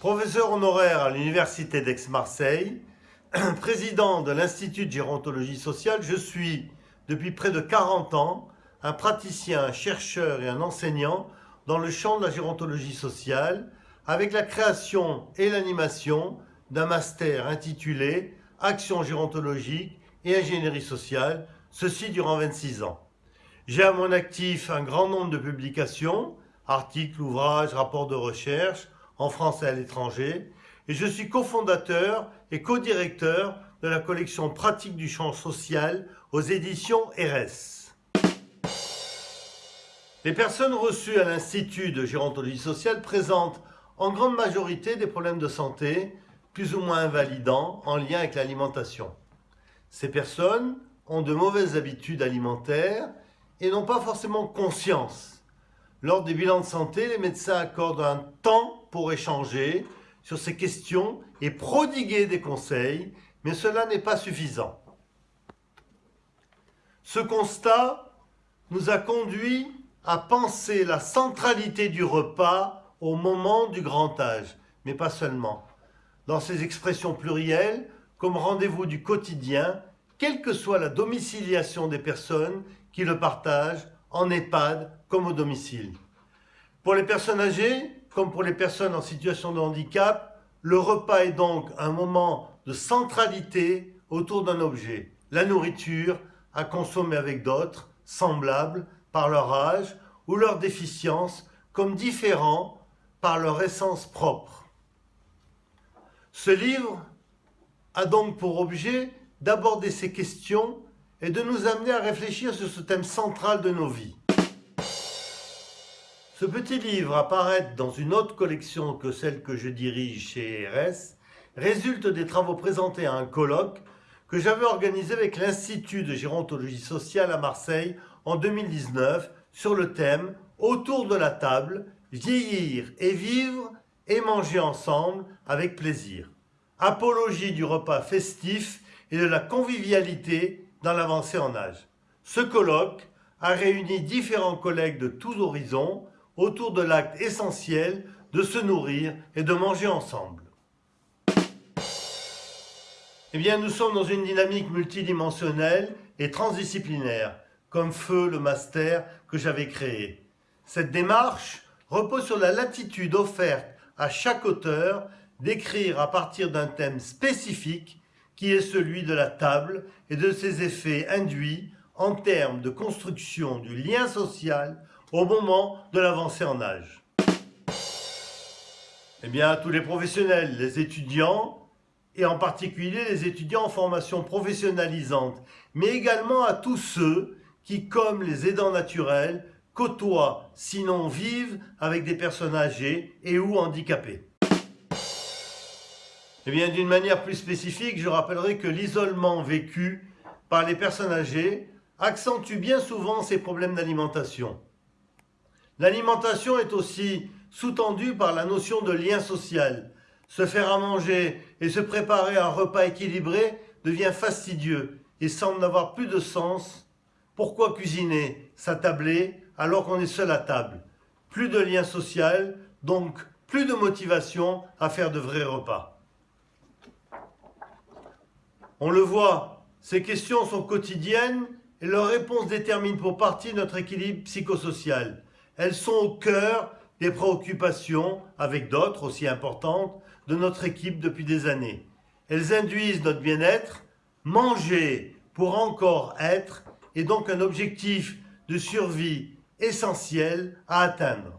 Professeur honoraire à l'Université d'Aix-Marseille, président de l'Institut de gérontologie sociale, je suis, depuis près de 40 ans, un praticien, un chercheur et un enseignant dans le champ de la gérontologie sociale, avec la création et l'animation d'un master intitulé « Action gérontologique et ingénierie sociale », ceci durant 26 ans. J'ai à mon actif un grand nombre de publications, articles, ouvrages, rapports de recherche, en France et à l'étranger, et je suis cofondateur et co-directeur de la collection Pratique du champ social aux éditions RS. Les personnes reçues à l'Institut de gérontologie sociale présentent en grande majorité des problèmes de santé, plus ou moins invalidants, en lien avec l'alimentation. Ces personnes ont de mauvaises habitudes alimentaires et n'ont pas forcément conscience. Lors des bilans de santé, les médecins accordent un temps pour échanger sur ces questions et prodiguer des conseils, mais cela n'est pas suffisant. Ce constat nous a conduit à penser la centralité du repas au moment du grand âge, mais pas seulement. Dans ces expressions plurielles, comme rendez-vous du quotidien, quelle que soit la domiciliation des personnes qui le partagent, en EHPAD comme au domicile. Pour les personnes âgées, comme pour les personnes en situation de handicap, le repas est donc un moment de centralité autour d'un objet, la nourriture à consommer avec d'autres, semblables par leur âge ou leur déficience, comme différents par leur essence propre. Ce livre a donc pour objet d'aborder ces questions et de nous amener à réfléchir sur ce thème central de nos vies. Ce petit livre apparaître dans une autre collection que celle que je dirige chez RS résulte des travaux présentés à un colloque que j'avais organisé avec l'Institut de gérontologie sociale à Marseille en 2019 sur le thème « Autour de la table, vieillir et vivre et manger ensemble avec plaisir ». Apologie du repas festif et de la convivialité dans l'avancée en âge. Ce colloque a réuni différents collègues de tous horizons autour de l'acte essentiel de se nourrir et de manger ensemble. Eh bien, nous sommes dans une dynamique multidimensionnelle et transdisciplinaire, comme feu le master que j'avais créé. Cette démarche repose sur la latitude offerte à chaque auteur d'écrire à partir d'un thème spécifique qui est celui de la table et de ses effets induits en termes de construction du lien social au moment de l'avancée en âge. Eh bien, tous les professionnels, les étudiants, et en particulier les étudiants en formation professionnalisante, mais également à tous ceux qui, comme les aidants naturels, côtoient, sinon vivent avec des personnes âgées et ou handicapées. Eh bien, d'une manière plus spécifique, je rappellerai que l'isolement vécu par les personnes âgées accentue bien souvent ces problèmes d'alimentation. L'alimentation est aussi sous-tendue par la notion de lien social. Se faire à manger et se préparer un repas équilibré devient fastidieux et semble n'avoir plus de sens. Pourquoi cuisiner, s'attabler, alors qu'on est seul à table? Plus de lien social, donc plus de motivation à faire de vrais repas. On le voit, ces questions sont quotidiennes et leurs réponses déterminent pour partie notre équilibre psychosocial. Elles sont au cœur des préoccupations, avec d'autres aussi importantes, de notre équipe depuis des années. Elles induisent notre bien-être. Manger pour encore être est donc un objectif de survie essentiel à atteindre.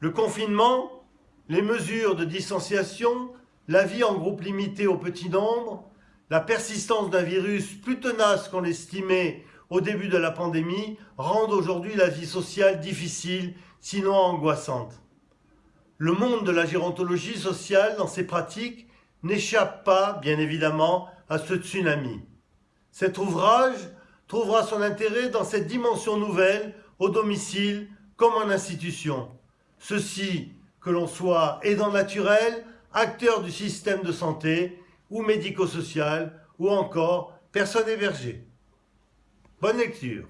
Le confinement, les mesures de distanciation, la vie en groupe limité au petit nombre, la persistance d'un virus plus tenace qu'on l'estimait au début de la pandémie rendent aujourd'hui la vie sociale difficile, sinon angoissante. Le monde de la gérontologie sociale, dans ses pratiques, n'échappe pas, bien évidemment, à ce tsunami. Cet ouvrage trouvera son intérêt dans cette dimension nouvelle, au domicile comme en institution. Ceci, que l'on soit aidant naturel, acteurs du système de santé ou médico-social ou encore personnes hébergées. Bonne lecture